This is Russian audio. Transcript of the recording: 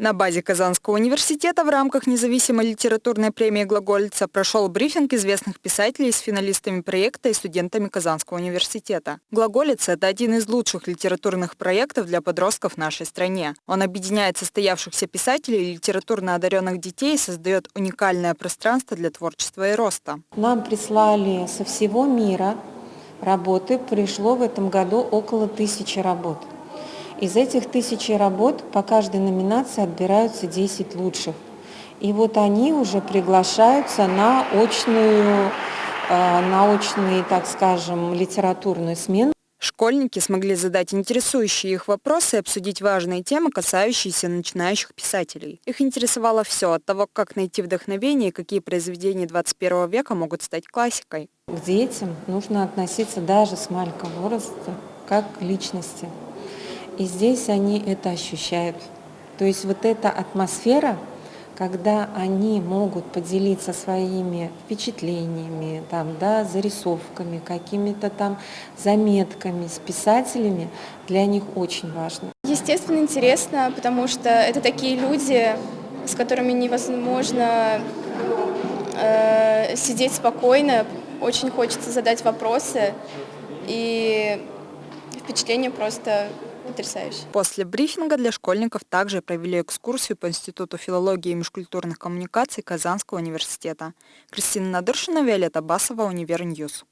На базе Казанского университета в рамках независимой литературной премии «Глаголица» прошел брифинг известных писателей с финалистами проекта и студентами Казанского университета. «Глаголица» — это один из лучших литературных проектов для подростков в нашей стране. Он объединяет состоявшихся писателей и литературно одаренных детей и создает уникальное пространство для творчества и роста. Нам прислали со всего мира работы. Пришло в этом году около тысячи работ. Из этих тысячи работ по каждой номинации отбираются 10 лучших. И вот они уже приглашаются на очную, э, на так скажем, литературную смену. Школьники смогли задать интересующие их вопросы и обсудить важные темы, касающиеся начинающих писателей. Их интересовало все, от того, как найти вдохновение и какие произведения 21 века могут стать классикой. К детям нужно относиться даже с маленького возраста как к личности. И здесь они это ощущают. То есть вот эта атмосфера, когда они могут поделиться своими впечатлениями, там, да, зарисовками, какими-то там заметками с писателями, для них очень важно. Естественно, интересно, потому что это такие люди, с которыми невозможно э, сидеть спокойно, очень хочется задать вопросы, и впечатление просто потрясающе. После брифинга для школьников также провели экскурсию по Институту филологии и межкультурных коммуникаций Казанского университета. Кристина Надыршина, Виолетта Басова, Univer News.